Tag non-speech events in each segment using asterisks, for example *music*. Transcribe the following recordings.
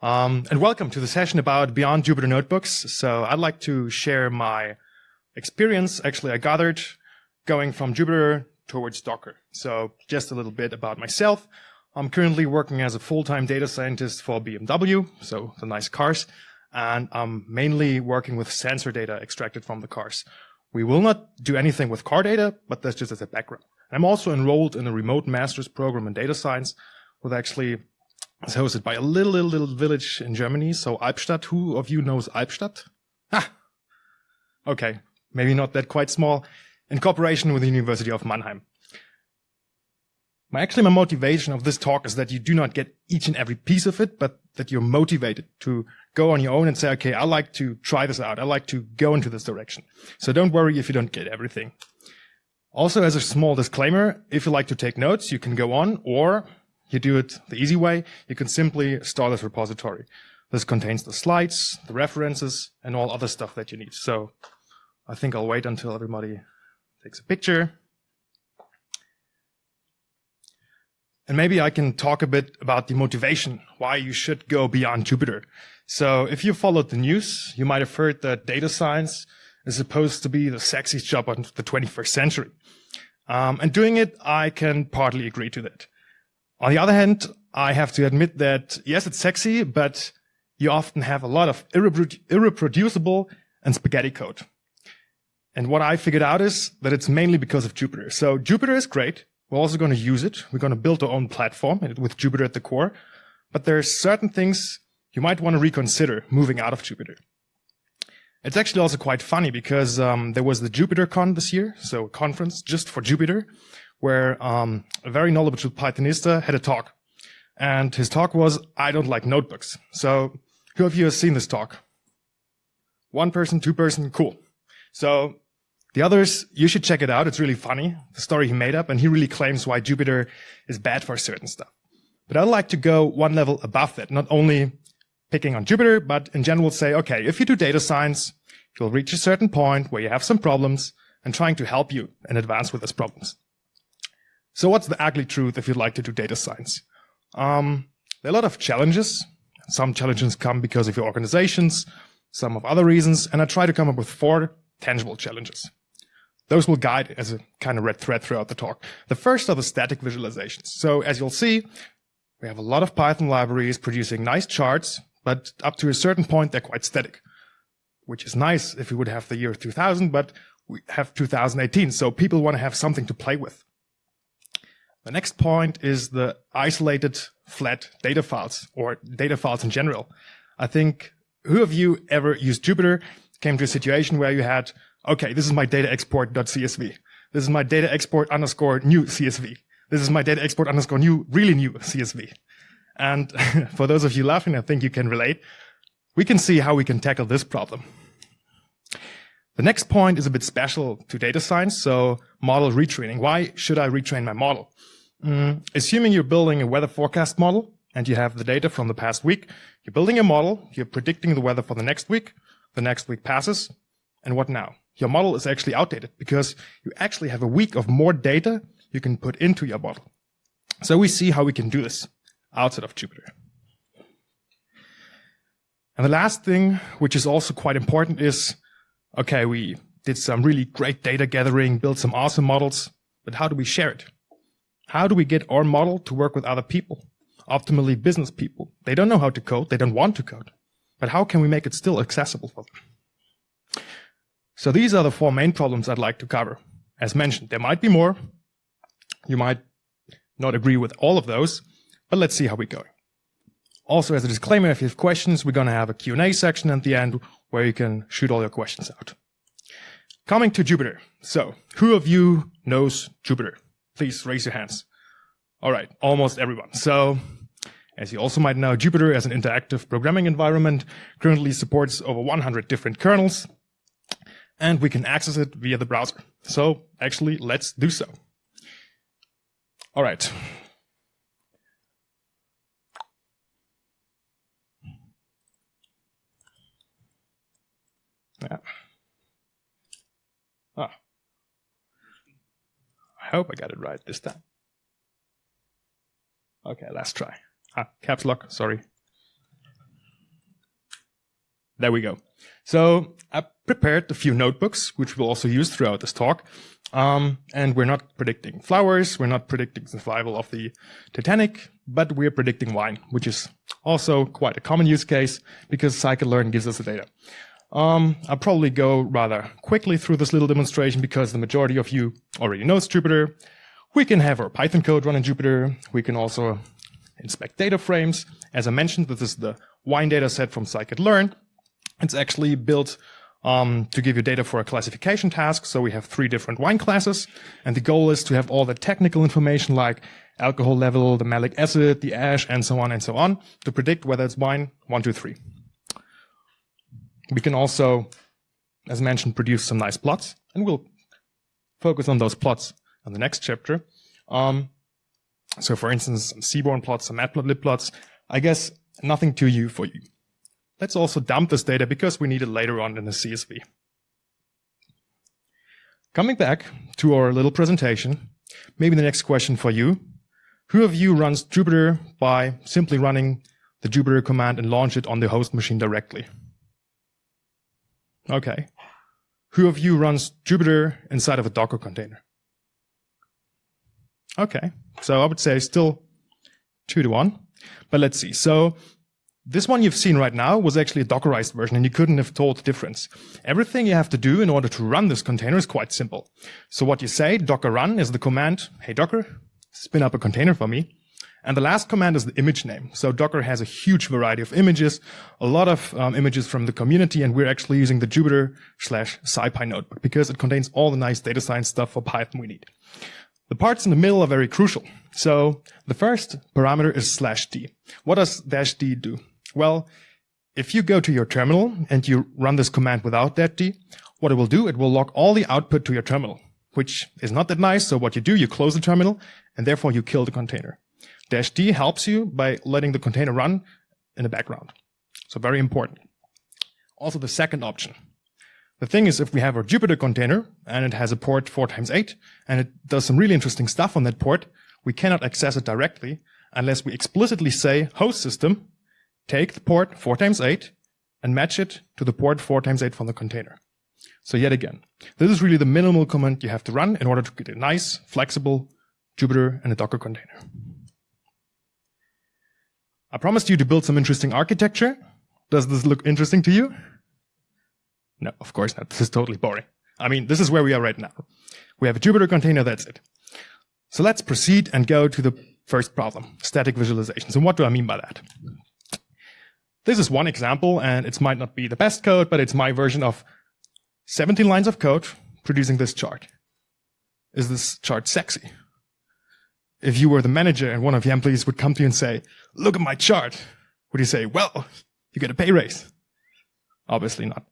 Um, and welcome to the session about Beyond Jupyter Notebooks. So I'd like to share my experience, actually I gathered, going from Jupyter towards Docker. So just a little bit about myself. I'm currently working as a full-time data scientist for BMW, so the nice cars, and I'm mainly working with sensor data extracted from the cars. We will not do anything with car data, but that's just as a background. I'm also enrolled in a remote master's program in data science with actually it's hosted by a little, little, little village in Germany. So Albstadt, who of you knows Albstadt? Ah, okay. Maybe not that quite small in cooperation with the University of Mannheim. My actually my motivation of this talk is that you do not get each and every piece of it, but that you're motivated to go on your own and say, okay, I like to try this out. I like to go into this direction. So don't worry if you don't get everything. Also, as a small disclaimer, if you like to take notes, you can go on, or you do it the easy way. You can simply start this repository. This contains the slides, the references, and all other stuff that you need. So I think I'll wait until everybody takes a picture. And maybe I can talk a bit about the motivation, why you should go beyond Jupyter. So if you followed the news, you might have heard that data science is supposed to be the sexiest job of the 21st century. Um, and doing it, I can partly agree to that. On the other hand, I have to admit that yes, it's sexy, but you often have a lot of irreproducible and spaghetti code. And what I figured out is that it's mainly because of Jupyter. So Jupyter is great. We're also going to use it. We're going to build our own platform with Jupyter at the core. But there are certain things you might want to reconsider moving out of Jupyter. It's actually also quite funny because um, there was the JupyterCon this year, so a conference just for Jupyter where um, a very knowledgeable Pythonista had a talk. And his talk was, I don't like notebooks. So who of you has seen this talk? One person, two person, cool. So the others, you should check it out. It's really funny, the story he made up, and he really claims why Jupyter is bad for certain stuff. But I'd like to go one level above that, not only picking on Jupyter, but in general say, okay, if you do data science, you'll reach a certain point where you have some problems and trying to help you in advance with those problems. So what's the ugly truth if you'd like to do data science? Um, there are a lot of challenges. Some challenges come because of your organizations, some of other reasons, and I try to come up with four tangible challenges. Those will guide as a kind of red thread throughout the talk. The first are the static visualizations. So as you'll see, we have a lot of Python libraries producing nice charts, but up to a certain point, they're quite static, which is nice if we would have the year 2000, but we have 2018. So people want to have something to play with. The next point is the isolated flat data files or data files in general. I think who of you ever used Jupyter came to a situation where you had, okay, this is my data export.csv. This is my data export underscore new CSV. This is my data export underscore new, really new CSV. And *laughs* for those of you laughing, I think you can relate. We can see how we can tackle this problem. The next point is a bit special to data science, so model retraining. Why should I retrain my model? Mm, assuming you're building a weather forecast model and you have the data from the past week, you're building a model, you're predicting the weather for the next week, the next week passes, and what now? Your model is actually outdated because you actually have a week of more data you can put into your model. So we see how we can do this outside of Jupyter. And the last thing, which is also quite important is, okay, we did some really great data gathering, built some awesome models, but how do we share it? How do we get our model to work with other people? Optimally business people. They don't know how to code. They don't want to code. But how can we make it still accessible for them? So these are the four main problems I'd like to cover. As mentioned, there might be more. You might not agree with all of those, but let's see how we go. Also, as a disclaimer, if you have questions, we're going to have a Q&A section at the end where you can shoot all your questions out. Coming to Jupyter. So, who of you knows Jupyter? Please raise your hands. All right, almost everyone. So, as you also might know, Jupyter as an interactive programming environment currently supports over 100 different kernels, and we can access it via the browser. So actually, let's do so. All right. Yeah. Ah. I hope I got it right this time. Okay, let's try. Ah, caps lock, sorry. There we go. So I prepared a few notebooks, which we'll also use throughout this talk. Um, and we're not predicting flowers. We're not predicting survival of the Titanic, but we're predicting wine, which is also quite a common use case because scikit-learn gives us the data. Um, I'll probably go rather quickly through this little demonstration because the majority of you already knows Jupyter. We can have our Python code run in Jupyter. We can also inspect data frames. As I mentioned, this is the wine data set from scikit-learn. It's actually built um, to give you data for a classification task. So we have three different wine classes, and the goal is to have all the technical information like alcohol level, the malic acid, the ash, and so on and so on to predict whether it's wine one, two, three. We can also, as mentioned, produce some nice plots, and we'll focus on those plots in the next chapter. Um, so for instance, some seaborn plots, some matplotlib plots, I guess nothing too you for you. Let's also dump this data because we need it later on in the CSV. Coming back to our little presentation, maybe the next question for you. Who of you runs Jupyter by simply running the Jupyter command and launch it on the host machine directly? Okay. Who of you runs Jupyter inside of a Docker container? Okay. So I would say still two to one. But let's see. So this one you've seen right now was actually a Dockerized version and you couldn't have told the difference. Everything you have to do in order to run this container is quite simple. So what you say, docker run is the command, hey Docker, spin up a container for me. And the last command is the image name. So Docker has a huge variety of images, a lot of um, images from the community, and we're actually using the Jupyter slash SciPy notebook because it contains all the nice data science stuff for Python we need. The parts in the middle are very crucial. So the first parameter is slash d. What does dash d do? Well, if you go to your terminal and you run this command without that d, what it will do, it will log all the output to your terminal, which is not that nice. So what you do, you close the terminal and therefore you kill the container. Dash D helps you by letting the container run in the background. So very important. Also the second option. The thing is, if we have our Jupyter container and it has a port 4 times 8 and it does some really interesting stuff on that port, we cannot access it directly unless we explicitly say host system take the port 4 times 8 and match it to the port 4 times 8 from the container. So yet again, this is really the minimal command you have to run in order to get a nice, flexible Jupyter and a Docker container. I promised you to build some interesting architecture. Does this look interesting to you? No, of course not. This is totally boring. I mean, this is where we are right now. We have a Jupyter container, that's it. So let's proceed and go to the first problem, static visualizations. And what do I mean by that? This is one example, and it might not be the best code, but it's my version of 17 lines of code producing this chart. Is this chart sexy? If you were the manager and one of the employees would come to you and say, look at my chart, would you say, well, you get a pay raise? Obviously not.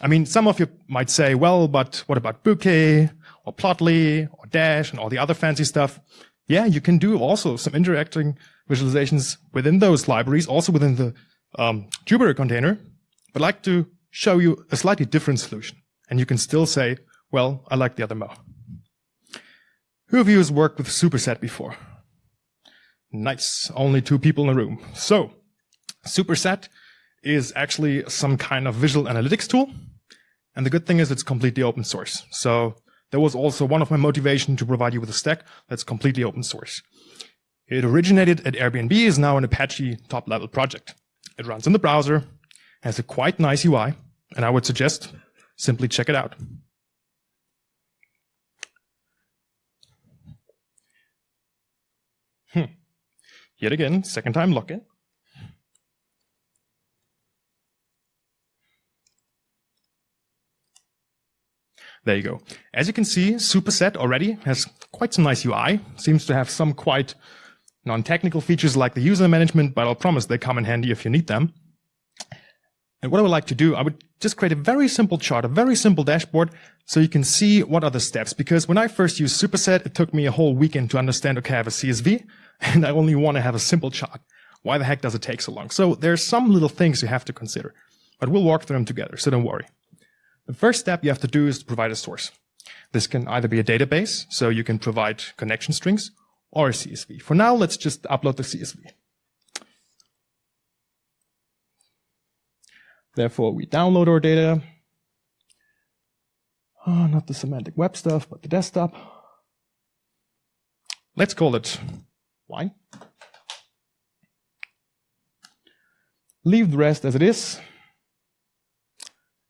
I mean, some of you might say, well, but what about Bokeh or Plotly or Dash and all the other fancy stuff? Yeah, you can do also some interacting visualizations within those libraries, also within the um, Jupyter container, but I'd like to show you a slightly different solution. And you can still say, well, I like the other more. Who of you has worked with Superset before? Nice. Only two people in the room. So, Superset is actually some kind of visual analytics tool. And the good thing is it's completely open source. So that was also one of my motivation to provide you with a stack that's completely open source. It originated at Airbnb, is now an Apache top level project. It runs in the browser, has a quite nice UI, and I would suggest simply check it out. Hmm. Yet again, second time login. There you go. As you can see, Superset already has quite some nice UI, seems to have some quite non-technical features like the user management, but I'll promise they come in handy if you need them. And what I would like to do, I would just create a very simple chart, a very simple dashboard, so you can see what are the steps. Because when I first used Superset, it took me a whole weekend to understand, okay, I have a CSV, *laughs* and I only want to have a simple chart. Why the heck does it take so long? So there's some little things you have to consider, but we'll walk through them together, so don't worry. The first step you have to do is to provide a source. This can either be a database, so you can provide connection strings, or a CSV. For now, let's just upload the CSV. Therefore, we download our data. Oh, not the semantic web stuff, but the desktop. Let's call it wine. Leave the rest as it is.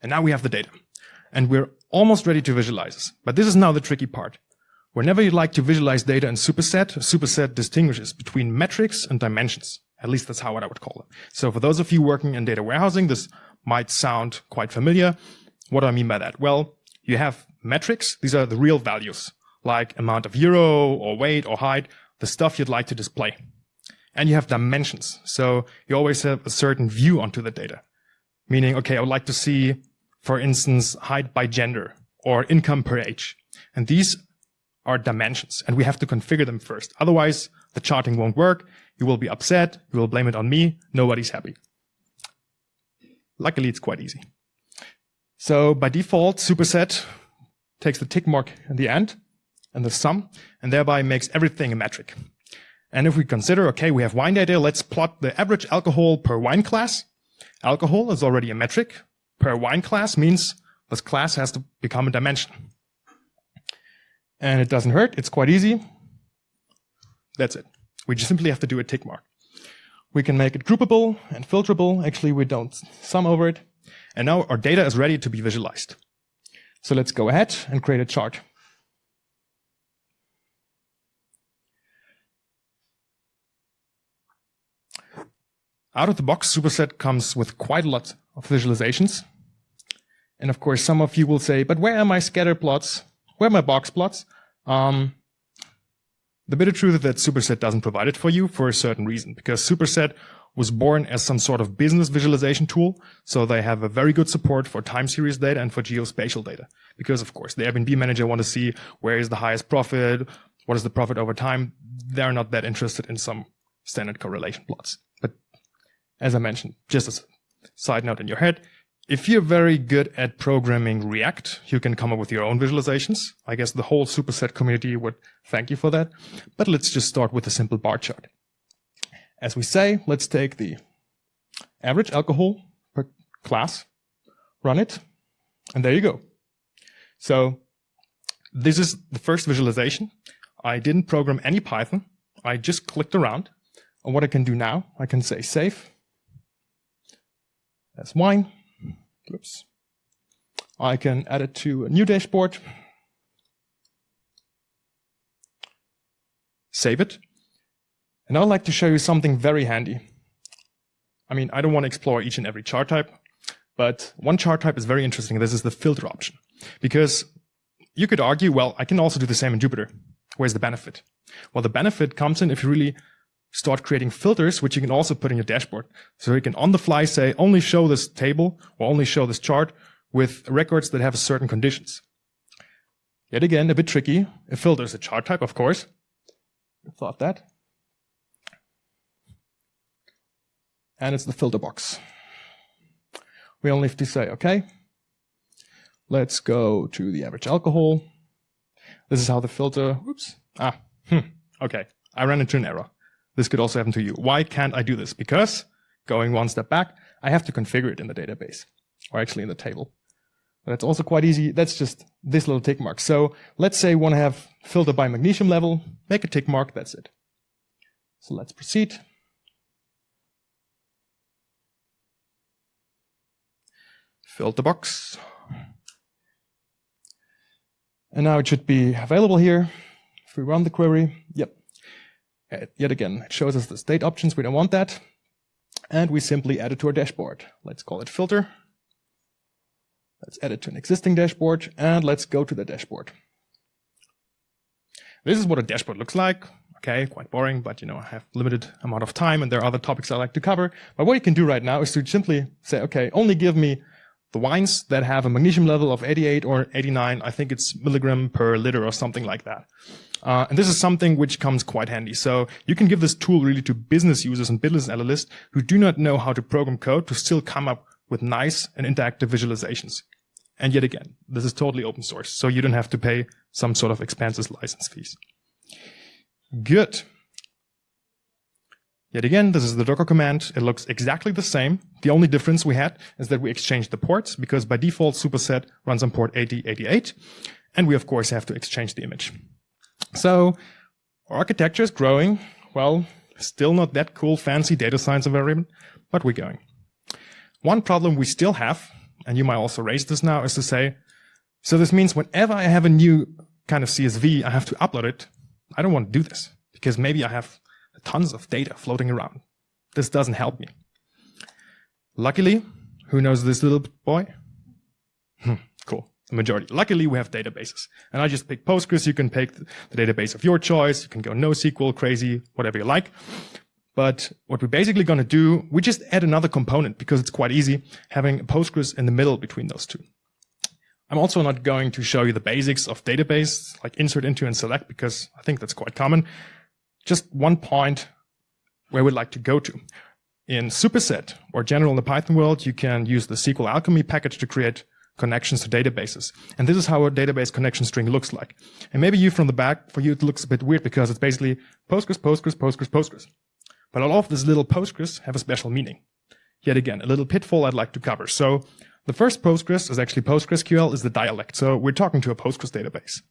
And now we have the data. And we're almost ready to visualize this. But this is now the tricky part. Whenever you'd like to visualize data in superset, superset distinguishes between metrics and dimensions. At least that's how I would call it. So for those of you working in data warehousing, this might sound quite familiar. What do I mean by that? Well, you have metrics. These are the real values, like amount of euro or weight or height, the stuff you'd like to display. And you have dimensions. So you always have a certain view onto the data. Meaning, okay, I would like to see, for instance, height by gender or income per age. And these are dimensions and we have to configure them first. Otherwise, the charting won't work. You will be upset. You will blame it on me. Nobody's happy. Luckily, it's quite easy. So by default, superset takes the tick mark in the end and the sum and thereby makes everything a metric. And if we consider, okay, we have wine data, let's plot the average alcohol per wine class. Alcohol is already a metric. Per wine class means this class has to become a dimension and it doesn't hurt. It's quite easy. That's it. We just simply have to do a tick mark. We can make it groupable and filterable. Actually, we don't sum over it. And now our data is ready to be visualized. So let's go ahead and create a chart. Out of the box, Superset comes with quite a lot of visualizations. And of course, some of you will say, but where are my scatter plots? Where are my box plots? Um, the bitter truth is that Superset doesn't provide it for you for a certain reason, because Superset was born as some sort of business visualization tool. So they have a very good support for time series data and for geospatial data. Because of course, the Airbnb manager want to see where is the highest profit, what is the profit over time. They're not that interested in some standard correlation plots. But as I mentioned, just as a side note in your head, if you're very good at programming React, you can come up with your own visualizations. I guess the whole superset community would thank you for that. But let's just start with a simple bar chart. As we say, let's take the average alcohol per class, run it, and there you go. So this is the first visualization. I didn't program any Python. I just clicked around. And what I can do now, I can say save. That's wine. Oops. I can add it to a new dashboard. Save it. And I'd like to show you something very handy. I mean, I don't want to explore each and every chart type, but one chart type is very interesting. This is the filter option. Because you could argue, well, I can also do the same in Jupyter. Where's the benefit? Well, the benefit comes in if you really start creating filters, which you can also put in your dashboard. So you can on the fly say, only show this table or only show this chart with records that have certain conditions. Yet again, a bit tricky. A filter is a chart type, of course. Thought that. And it's the filter box. We only have to say, okay, let's go to the average alcohol. This is how the filter, oops, ah, *laughs* hmm, okay, I ran into an error. This could also happen to you. Why can't I do this? Because, going one step back, I have to configure it in the database, or actually in the table. But that's also quite easy. That's just this little tick mark. So let's say we want to have filter by magnesium level, make a tick mark, that's it. So let's proceed. Filter box. And now it should be available here. If we run the query, yep, Uh, yet again, it shows us the state options. We don't want that. And we simply add it to our dashboard. Let's call it filter. Let's add it to an existing dashboard and let's go to the dashboard. This is what a dashboard looks like. Okay, quite boring, but you know, I have limited amount of time and there are other topics I like to cover. But what you can do right now is to simply say, okay, only give me the wines that have a magnesium level of 88 or 89. I think it's milligram per liter or something like that. Uh, and this is something which comes quite handy. So you can give this tool really to business users and business analysts who do not know how to program code to still come up with nice and interactive visualizations. And yet again, this is totally open source, so you don't have to pay some sort of expensive license fees. Good. Yet again, this is the Docker command. It looks exactly the same. The only difference we had is that we exchanged the ports because by default superset runs on port 8088. And we of course have to exchange the image. So architecture is growing. Well, still not that cool, fancy data science environment, but we're going. One problem we still have, and you might also raise this now, is to say, so this means whenever I have a new kind of CSV, I have to upload it. I don't want to do this because maybe I have tons of data floating around. This doesn't help me. Luckily, who knows this little boy? Hmm, cool. The majority. Luckily, we have databases. And I just pick Postgres. You can pick the database of your choice. You can go NoSQL, crazy, whatever you like. But what we're basically going to do, we just add another component because it's quite easy having Postgres in the middle between those two. I'm also not going to show you the basics of database, like insert into and select, because I think that's quite common. Just one point where we'd like to go to. In superset or general in the Python world, you can use the SQL Alchemy package to create connections to databases. And this is how a database connection string looks like. And maybe you from the back, for you, it looks a bit weird because it's basically Postgres, Postgres, Postgres, Postgres. But all of these little Postgres have a special meaning. Yet again, a little pitfall I'd like to cover. So the first Postgres is actually PostgreSQL is the dialect. So we're talking to a Postgres database.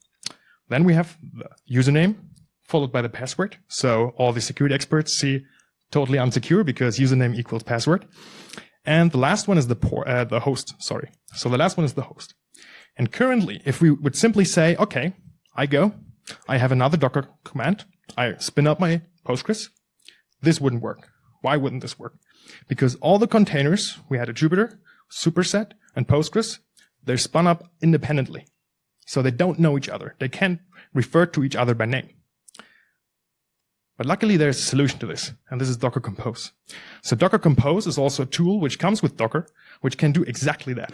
Then we have the username followed by the password. So all the security experts see totally unsecure because username equals password. And the last one is the por- uh, the host. Sorry. So the last one is the host. And currently, if we would simply say, okay, I go, I have another Docker command, I spin up my Postgres, this wouldn't work. Why wouldn't this work? Because all the containers we had a Jupyter Superset and Postgres, they're spun up independently. So they don't know each other. They can't refer to each other by name. But luckily there's a solution to this, and this is Docker Compose. So Docker Compose is also a tool which comes with Docker, which can do exactly that.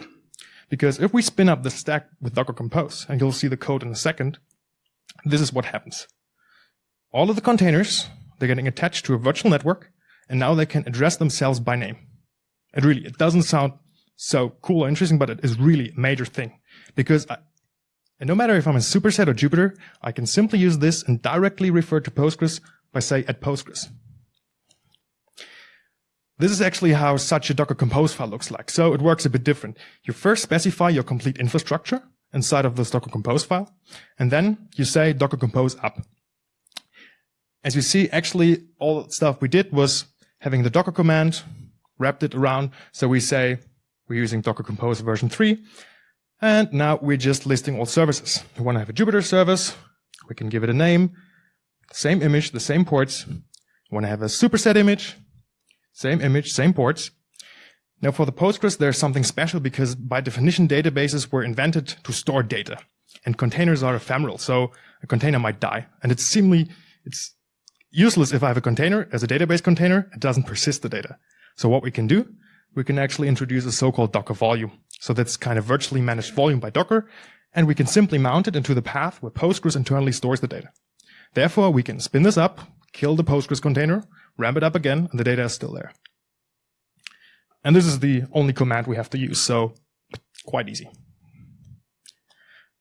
Because if we spin up the stack with Docker Compose, and you'll see the code in a second, this is what happens. All of the containers, they're getting attached to a virtual network, and now they can address themselves by name. And really, it doesn't sound so cool or interesting, but it is really a major thing because I, and no matter if I'm in Superset or Jupyter, I can simply use this and directly refer to Postgres by say at Postgres. This is actually how such a Docker Compose file looks like. So it works a bit different. You first specify your complete infrastructure inside of this Docker Compose file, and then you say Docker Compose up. As you see, actually all stuff we did was having the Docker command, wrapped it around. So we say we're using Docker Compose version 3. And now we're just listing all services. We want to have a Jupyter service. We can give it a name. Same image, the same ports. We want to have a superset image. Same image, same ports. Now for the Postgres, there's something special because by definition, databases were invented to store data. And containers are ephemeral, so a container might die. And it's seemingly, it's useless if I have a container as a database container, it doesn't persist the data. So what we can do we can actually introduce a so-called Docker volume. So that's kind of virtually managed volume by Docker, and we can simply mount it into the path where Postgres internally stores the data. Therefore, we can spin this up, kill the Postgres container, ramp it up again, and the data is still there. And this is the only command we have to use, so quite easy.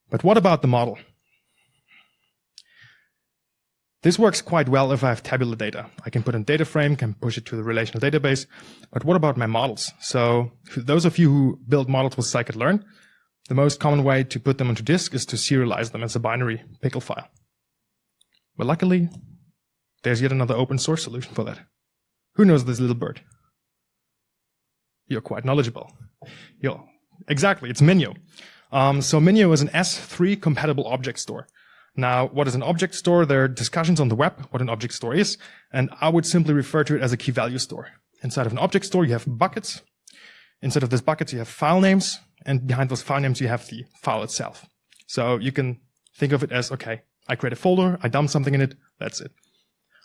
But what about the model? This works quite well if I have tabular data. I can put in data frame, can push it to the relational database. But what about my models? So for those of you who build models with scikit-learn, the most common way to put them onto disk is to serialize them as a binary pickle file. But luckily, there's yet another open source solution for that. Who knows this little bird? You're quite knowledgeable. Yo, exactly, it's Minio. Um, so Minio is an S3 compatible object store. Now, what is an object store? There are discussions on the web what an object store is, and I would simply refer to it as a key value store. Inside of an object store, you have buckets. Inside of these buckets, you have file names, and behind those file names, you have the file itself. So you can think of it as, okay, I create a folder, I dump something in it, that's it.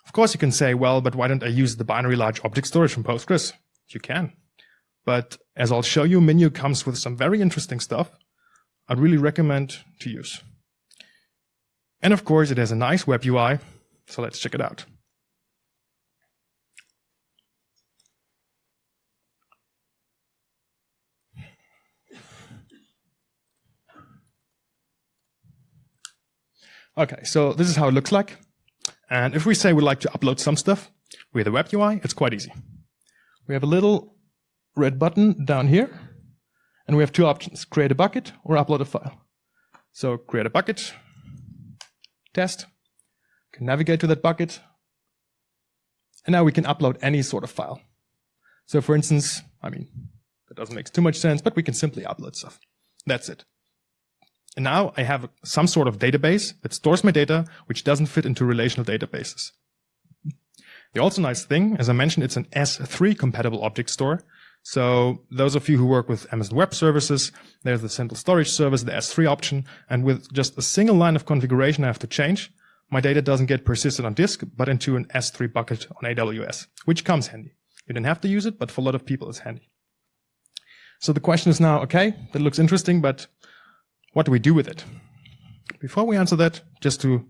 Of course, you can say, well, but why don't I use the binary large object storage from Postgres? You can. But as I'll show you, Minio comes with some very interesting stuff I'd really recommend to use. And of course, it has a nice web UI, so let's check it out. Okay, so this is how it looks like. And if we say we'd like to upload some stuff, With the web UI, it's quite easy. We have a little red button down here, and we have two options, create a bucket or upload a file. So create a bucket, test, can navigate to that bucket, and now we can upload any sort of file. So for instance, I mean, that doesn't make too much sense, but we can simply upload stuff. That's it. And now I have some sort of database that stores my data, which doesn't fit into relational databases. The also nice thing, as I mentioned, it's an S3 compatible object store. So those of you who work with Amazon Web Services, there's the simple storage service, the S3 option, and with just a single line of configuration I have to change, my data doesn't get persisted on disk, but into an S3 bucket on AWS, which comes handy. You don't have to use it, but for a lot of people it's handy. So the question is now, okay, that looks interesting, but what do we do with it? Before we answer that, just to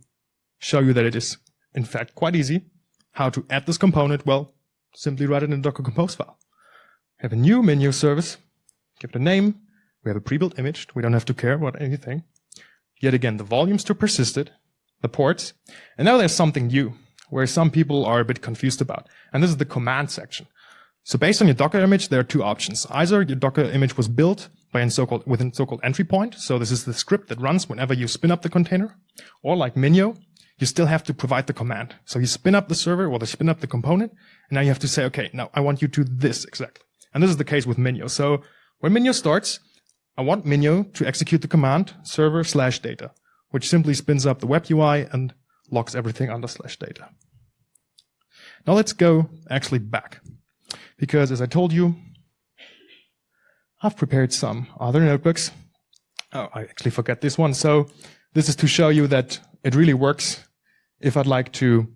show you that it is in fact quite easy, how to add this component, well, simply write it in a Docker Compose file. Have a new Minio service, give it a name, we have a pre-built image, we don't have to care about anything. Yet again, the volumes to persisted, the ports, and now there's something new, where some people are a bit confused about, and this is the command section. So based on your Docker image, there are two options. Either your Docker image was built by a so-called within so-called entry point. So this is the script that runs whenever you spin up the container. Or like Minio, you still have to provide the command. So you spin up the server or you spin up the component, and now you have to say, okay, now I want you to this exactly. And this is the case with Minio. So when Minio starts, I want Minio to execute the command server slash data, which simply spins up the web UI and locks everything under slash data. Now let's go actually back because as I told you, I've prepared some other notebooks. Oh, I actually forgot this one. So this is to show you that it really works if I'd like to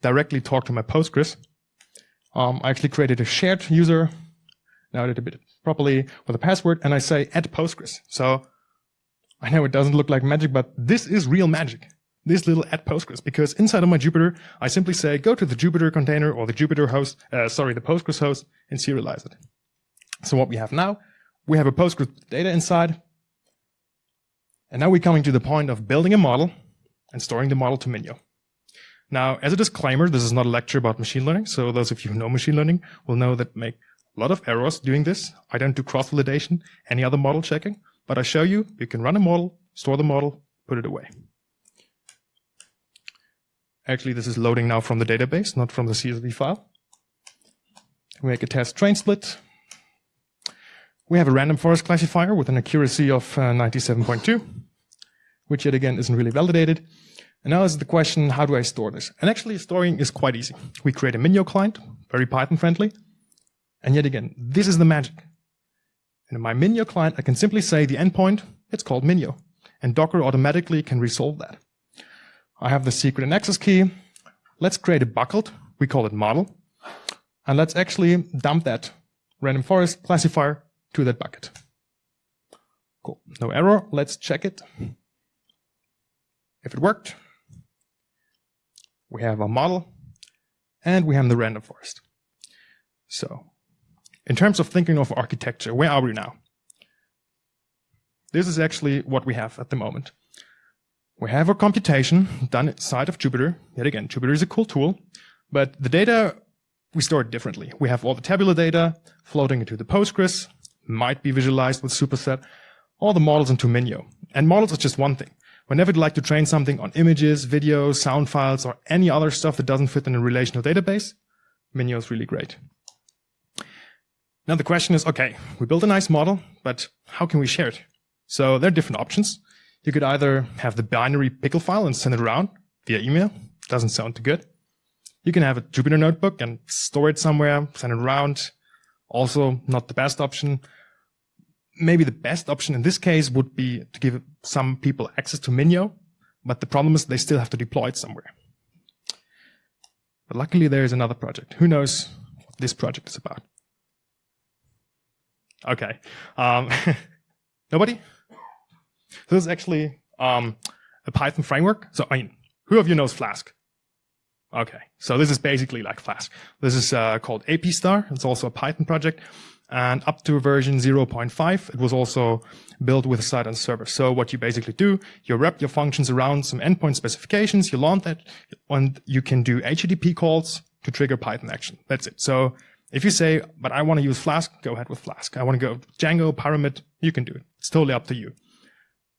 directly talk to my Postgres. Um, I actually created a shared user. Now I did a bit properly with a password and I say add Postgres. So I know it doesn't look like magic, but this is real magic this little add Postgres because inside of my Jupyter, I simply say go to the Jupyter container or the Jupyter host, uh, sorry, the Postgres host and serialize it. So what we have now, we have a Postgres data inside. And now we're coming to the point of building a model and storing the model to Minio. Now, as a disclaimer, this is not a lecture about machine learning. So those of you who know machine learning will know that make a lot of errors doing this. I don't do cross-validation, any other model checking, but I show you, you can run a model, store the model, put it away. Actually, this is loading now from the database, not from the CSV file. We make a test train split. We have a random forest classifier with an accuracy of uh, 97.2, which yet again isn't really validated. And now is the question, how do I store this? And actually storing is quite easy. We create a Minio client, very Python friendly. And yet again, this is the magic. And in my Minio client, I can simply say the endpoint, it's called Minio. And Docker automatically can resolve that. I have the secret and access key. Let's create a bucket. We call it model. And let's actually dump that random forest classifier to that bucket. Cool. No error. Let's check it. If it worked, we have a model and we have the random forest. So in terms of thinking of architecture, where are we now? This is actually what we have at the moment. We have our computation done inside of Jupyter. Yet again, Jupyter is a cool tool, but the data, we store it differently. We have all the tabular data floating into the Postgres, might be visualized with Superset, all the models into Minio. And models is just one thing. Whenever you'd like to train something on images, videos, sound files, or any other stuff that doesn't fit in a relational database, Minio is really great. Now the question is, okay, we built a nice model, but how can we share it? So there are different options. You could either have the binary pickle file and send it around via email. Doesn't sound too good. You can have a Jupyter notebook and store it somewhere, send it around. Also not the best option. Maybe the best option in this case would be to give some people access to Minio, but the problem is they still have to deploy it somewhere. But luckily there is another project. Who knows what this project is about? Okay. Um, *laughs* nobody? So this is actually um, a Python framework. So I mean, who of you knows Flask? Okay, so this is basically like Flask. This is uh, called API Star. It's also a Python project. And up to version 0.5, it was also built with a side on server. So what you basically do, you wrap your functions around some endpoint specifications, you launch that, and you can do HTTP calls to trigger Python action. That's it. So if you say, but I want to use Flask, go ahead with Flask. I want to go Django, Pyramid, you can do it. It's totally up to you.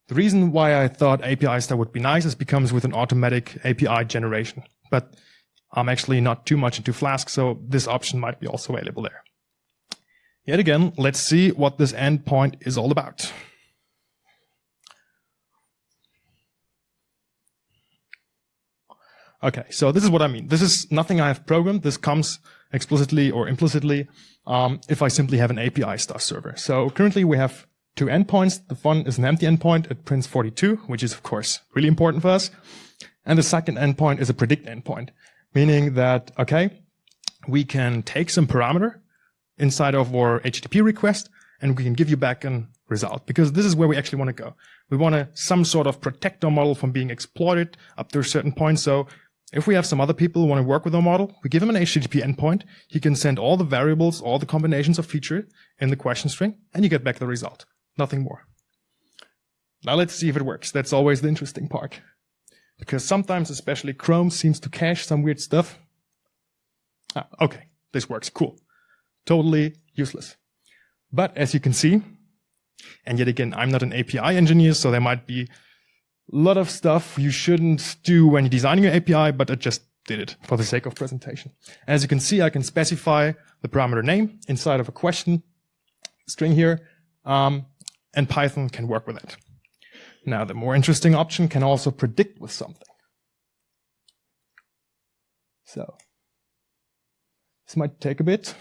The reason why I thought API Star would be nice is because with an automatic API generation. But I'm actually not too much into Flask, so this option might be also available there. Yet again, let's see what this endpoint is all about. Okay, so this is what I mean. This is nothing I have programmed. This comes explicitly or implicitly um, if I simply have an API star server. So currently we have two endpoints. The one is an empty endpoint. It prints 42, which is of course really important for us. And the second endpoint is a predict endpoint, meaning that, okay, we can take some parameter inside of our HTTP request and we can give you back an result because this is where we actually want to go. We want to some sort of protect our model from being exploited up to a certain point. So if we have some other people who want to work with our model, we give him an HTTP endpoint. He can send all the variables, all the combinations of feature in the question string, and you get back the result. Nothing more. Now let's see if it works. That's always the interesting part. Because sometimes, especially Chrome seems to cache some weird stuff. Ah, okay, this works, cool. Totally useless. But as you can see, and yet again, I'm not an API engineer, so there might be a lot of stuff you shouldn't do when you're designing your API, but I just did it for the sake of presentation. As you can see, I can specify the parameter name inside of a question string here, um, and Python can work with it. Now, the more interesting option can also predict with something. So, this might take a bit.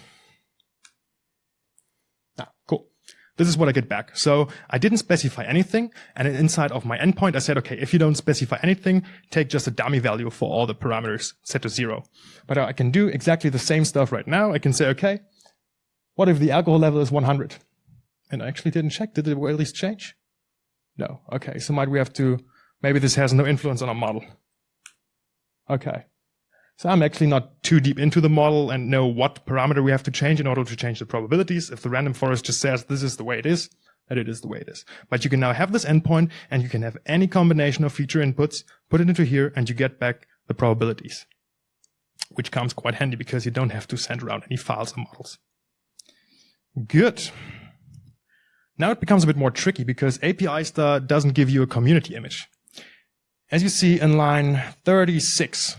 Ah, cool. This is what I get back. So I didn't specify anything. And inside of my endpoint, I said, okay, if you don't specify anything, take just a dummy value for all the parameters set to zero. But I can do exactly the same stuff right now. I can say, okay, what if the alcohol level is 100? And I actually didn't check. Did it at least change? No. Okay. So might we have to, maybe this has no influence on our model. Okay. So I'm actually not too deep into the model and know what parameter we have to change in order to change the probabilities. If the random forest just says this is the way it is, that it is the way it is. But you can now have this endpoint and you can have any combination of feature inputs, put it into here and you get back the probabilities, which comes quite handy because you don't have to send around any files or models. Good. Now it becomes a bit more tricky because API Star doesn't give you a community image. As you see in line 36,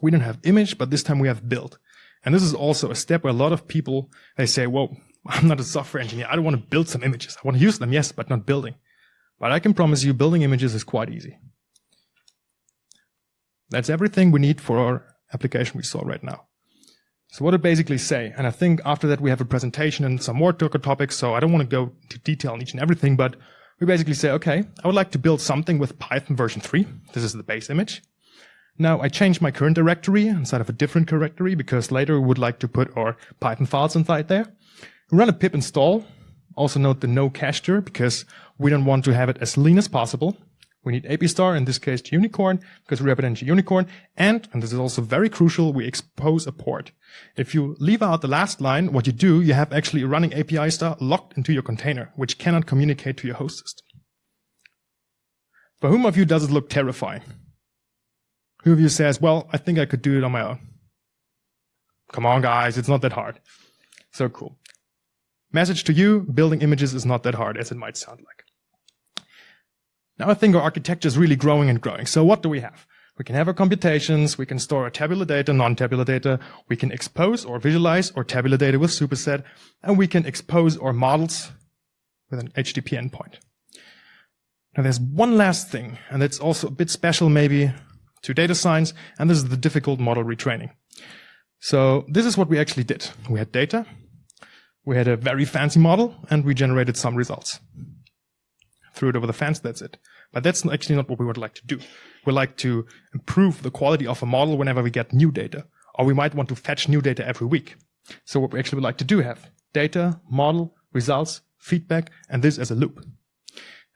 we don't have image, but this time we have build. And this is also a step where a lot of people, they say, well, *laughs* I'm not a software engineer. I don't want to build some images. I want to use them, yes, but not building. But I can promise you building images is quite easy. That's everything we need for our application we saw right now. So what it basically say, and I think after that we have a presentation and some more topics, so I don't want to go into detail on each and everything, but we basically say, okay, I would like to build something with Python version 3. This is the base image. Now I change my current directory inside of a different directory because later we would like to put our Python files inside there. We Run a pip install. Also note the no cache because we don't want to have it as lean as possible. We need APIStar, in this case unicorn, because we represent unicorn. And, and this is also very crucial, we expose a port. If you leave out the last line, what you do, you have actually a running API star locked into your container, which cannot communicate to your host system. For whom of you does it look terrifying? Who of you says, well, I think I could do it on my own? Come on, guys, it's not that hard. So cool. Message to you, building images is not that hard as it might sound like. Now I think our architecture is really growing and growing. So what do we have? We can have our computations, we can store our tabular data, non-tabular data, we can expose or visualize our tabular data with superset, and we can expose our models with an HTTP endpoint. Now there's one last thing, and it's also a bit special maybe to data science, and this is the difficult model retraining. So this is what we actually did. We had data, we had a very fancy model, and we generated some results. Threw it over the fence, that's it. But that's actually not what we would like to do. We like to improve the quality of a model whenever we get new data, or we might want to fetch new data every week. So what we actually would like to do have data, model, results, feedback, and this as a loop.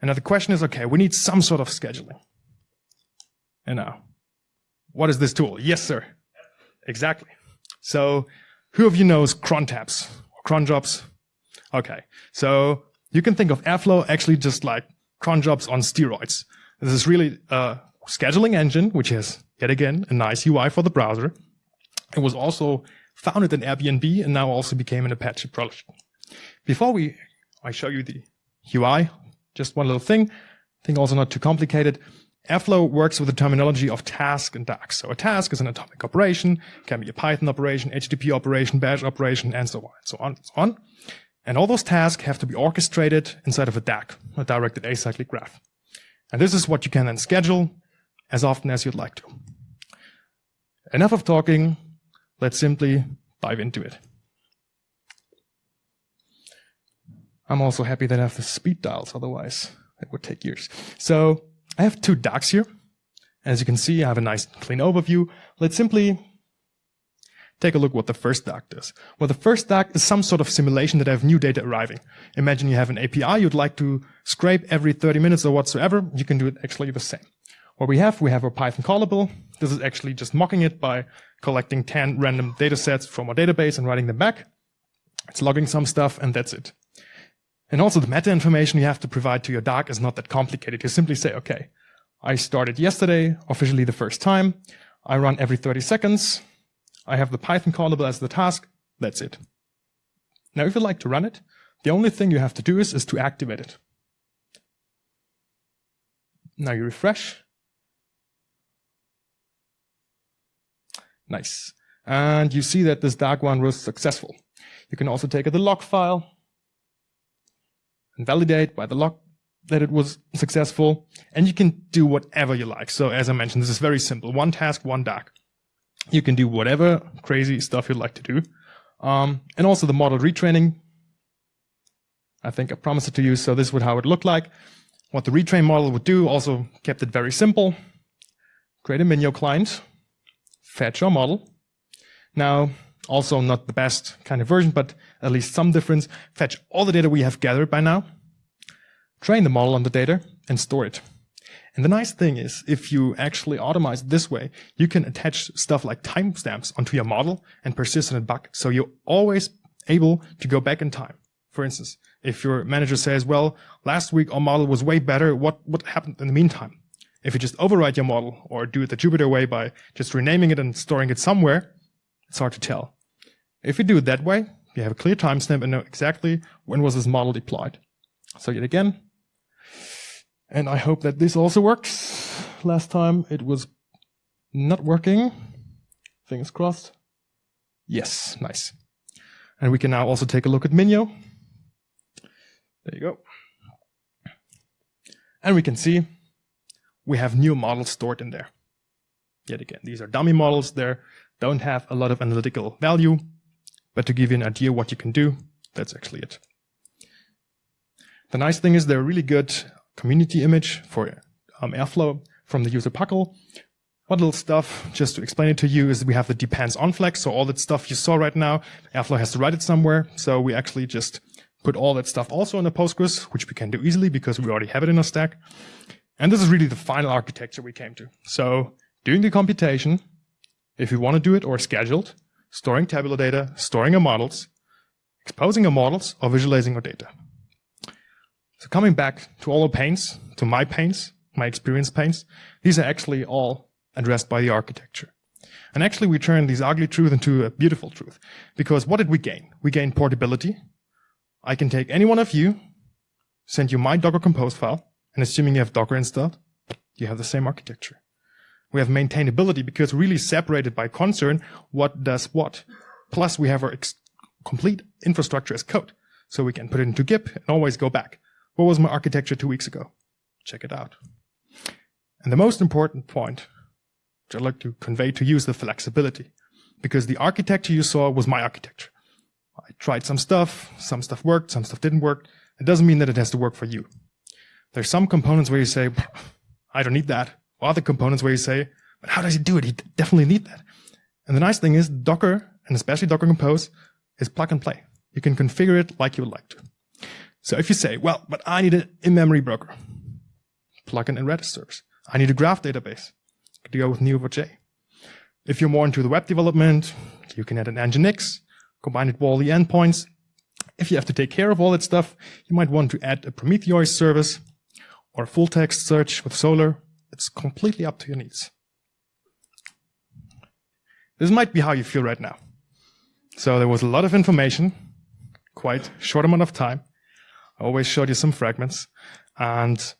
And now the question is, okay, we need some sort of scheduling. And now, what is this tool? Yes, sir. Exactly. So who of you knows crontabs or cron jobs? Okay. So you can think of Airflow actually just like cronjobs on steroids. This is really a scheduling engine, which has yet again a nice UI for the browser. It was also founded in Airbnb and now also became an Apache project. Before we, I show you the UI, just one little thing, I think also not too complicated. Airflow works with the terminology of task and DAG. So a task is an atomic operation, can be a Python operation, HTTP operation, bash operation, and so on, and so on, and so on. And all those tasks have to be orchestrated inside of a DAG, a directed acyclic graph. And this is what you can then schedule as often as you'd like to. Enough of talking. Let's simply dive into it. I'm also happy that I have the speed dials, otherwise it would take years. So I have two DAGs here. As you can see, I have a nice clean overview. Let's simply take a look what the first DAG does. Well, the first DAG is some sort of simulation that have new data arriving. Imagine you have an API you'd like to scrape every 30 minutes or whatsoever. You can do it actually the same. What we have, we have a Python callable. This is actually just mocking it by collecting 10 random data sets from our database and writing them back. It's logging some stuff and that's it. And also the meta information you have to provide to your DAG is not that complicated. You simply say, okay, I started yesterday, officially the first time. I run every 30 seconds. I have the Python callable as the task. That's it. Now, if you'd like to run it, the only thing you have to do is, is to activate it. Now you refresh. Nice. And you see that this DAG one was successful. You can also take the log file and validate by the log that it was successful. And you can do whatever you like. So as I mentioned, this is very simple. One task, one DAG. You can do whatever crazy stuff you'd like to do. Um, and also the model retraining. I think I promised it to you. So this would how it looked like. What the retrain model would do also kept it very simple. Create a Minio client, fetch our model. Now, also not the best kind of version, but at least some difference. Fetch all the data we have gathered by now, train the model on the data, and store it. And the nice thing is, if you actually automate this way, you can attach stuff like timestamps onto your model and persist persistent bucket. So you're always able to go back in time. For instance, if your manager says, well, last week our model was way better, what, what happened in the meantime? If you just overwrite your model or do it the Jupyter way by just renaming it and storing it somewhere, it's hard to tell. If you do it that way, you have a clear timestamp and know exactly when was this model deployed. So yet again, and I hope that this also works. Last time it was not working. Fingers crossed. Yes, nice. And we can now also take a look at Minio. There you go. And we can see we have new models stored in there. Yet again, these are dummy models. They don't have a lot of analytical value. But to give you an idea what you can do, that's actually it. The nice thing is they're really good community image for um, Airflow from the user Puckel. What little stuff, just to explain it to you, is we have the depends on flex. So all that stuff you saw right now, Airflow has to write it somewhere. So we actually just put all that stuff also in a Postgres, which we can do easily because we already have it in a stack. And this is really the final architecture we came to. So doing the computation, if you want to do it or scheduled, storing tabular data, storing your models, exposing your models, or visualizing your data. So coming back to all the pains, to my pains, my experience pains, these are actually all addressed by the architecture. And actually we turn these ugly truth into a beautiful truth. Because what did we gain? We gained portability. I can take any one of you, send you my Docker Compose file, and assuming you have Docker installed, you have the same architecture. We have maintainability because really separated by concern what does what. Plus we have our complete infrastructure as code. So we can put it into Git and always go back. What was my architecture two weeks ago? Check it out. And the most important point, which I'd like to convey to you is the flexibility. Because the architecture you saw was my architecture. I tried some stuff, some stuff worked, some stuff didn't work. It doesn't mean that it has to work for you. There's some components where you say, I don't need that Or other components where you say, but how does he do it? He definitely need that. And the nice thing is Docker, and especially Docker Compose, is plug and play. You can configure it like you would like to. So if you say, well, but I need an in-memory broker, plug in Redis servers. I need a graph database. You go with Neo4j. If you're more into the web development, you can add an Nginx, combine it with all the endpoints. If you have to take care of all that stuff, you might want to add a Prometheus service or a full text search with Solr it's completely up to your needs. This might be how you feel right now. So there was a lot of information, quite short amount of time. I always showed you some fragments. And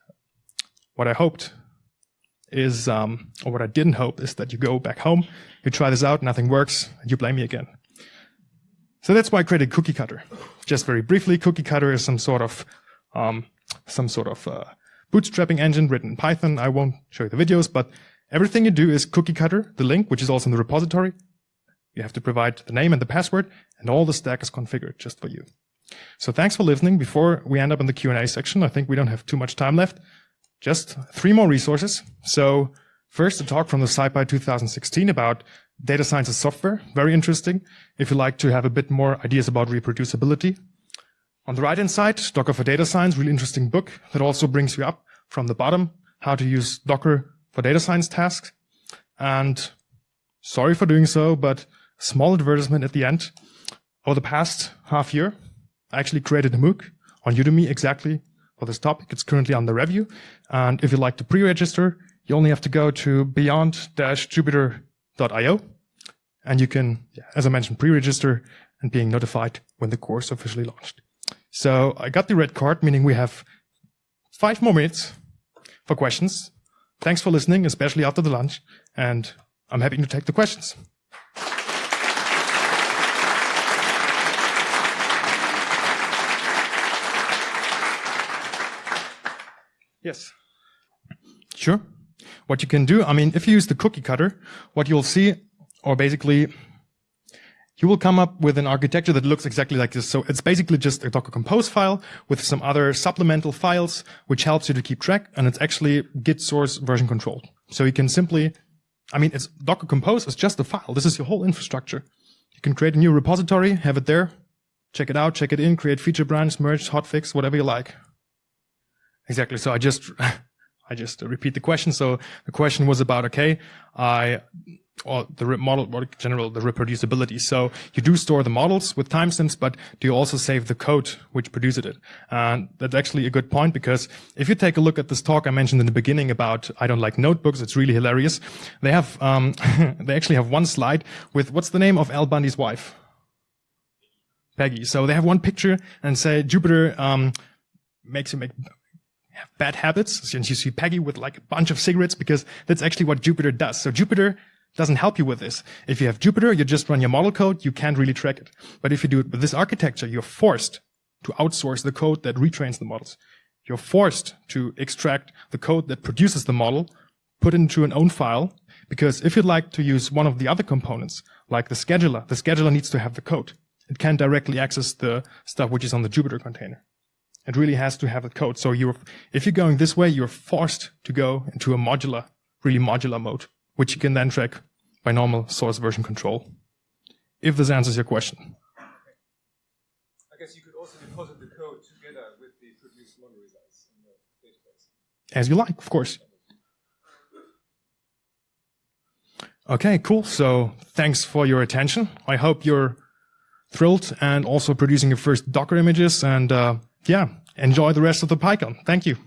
what I hoped is, um, or what I didn't hope is that you go back home, you try this out, nothing works, and you blame me again. So that's why I created Cookie Cutter. Just very briefly, Cookie Cutter is some sort of, um, some sort of, uh, bootstrapping engine written in Python. I won't show you the videos, but everything you do is Cookie Cutter, the link, which is also in the repository. You have to provide the name and the password, and all the stack is configured just for you. So thanks for listening. Before we end up in the Q&A section, I think we don't have too much time left. Just three more resources. So first, a talk from the SciPy 2016 about data science as software. Very interesting. If you like to have a bit more ideas about reproducibility. On the right-hand side, Docker for Data Science, really interesting book that also brings you up from the bottom, how to use Docker for data science tasks. And sorry for doing so, but small advertisement at the end. Over the past half year, I actually created a MOOC on Udemy exactly for this topic. It's currently under review. And if you'd like to pre-register, you only have to go to beyond-jupyter.io and you can, as I mentioned, pre-register and being notified when the course officially launched. So I got the red card, meaning we have five more minutes for questions. Thanks for listening, especially after the lunch, and I'm happy to take the questions. Yes. Sure. What you can do, I mean, if you use the cookie cutter, what you'll see, or basically, you will come up with an architecture that looks exactly like this. So it's basically just a Docker Compose file with some other supplemental files, which helps you to keep track. And it's actually Git source version controlled. So you can simply, I mean, it's Docker Compose is just a file. This is your whole infrastructure. You can create a new repository, have it there, check it out, check it in, create feature branch, merge, hotfix, whatever you like. Exactly. So I just, *laughs* I just repeat the question. So the question was about, okay, I, or the model, or general, the reproducibility. So you do store the models with timestamps, but do you also save the code which produced it? And that's actually a good point because if you take a look at this talk I mentioned in the beginning about I don't like notebooks, it's really hilarious. They have, um, *laughs* they actually have one slide with what's the name of Al Bundy's wife? Peggy. So they have one picture and say Jupyter um, makes you make have bad habits. And you see Peggy with like a bunch of cigarettes because that's actually what Jupyter does. So Jupyter doesn't help you with this. If you have Jupyter, you just run your model code, you can't really track it. But if you do it with this architecture, you're forced to outsource the code that retrains the models. You're forced to extract the code that produces the model, put it into an own file, because if you'd like to use one of the other components, like the scheduler, the scheduler needs to have the code. It can't directly access the stuff which is on the Jupyter container. It really has to have a code. So you're, if you're going this way, you're forced to go into a modular, really modular mode, which you can then track by normal source version control. If this answers your question. I guess you could also deposit the code together with the produced model results in your database. As you like, of course. Okay, cool. So thanks for your attention. I hope you're thrilled and also producing your first Docker images and uh, yeah, enjoy the rest of the PyCon. Thank you.